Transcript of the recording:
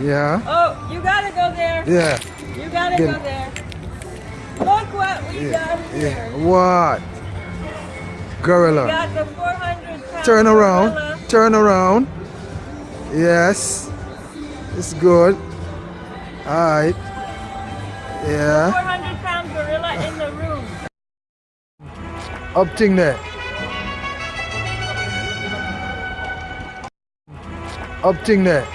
Yeah. Oh, you gotta go there. Yeah. You gotta Get go there. Look what we got here. yeah. What? We Gorilla. got the 400 pound Turn around. gorilla. Turn around. Yes. It's good. Alright. Yeah. 400 pound gorilla in the room. Up thing there. Up thing there.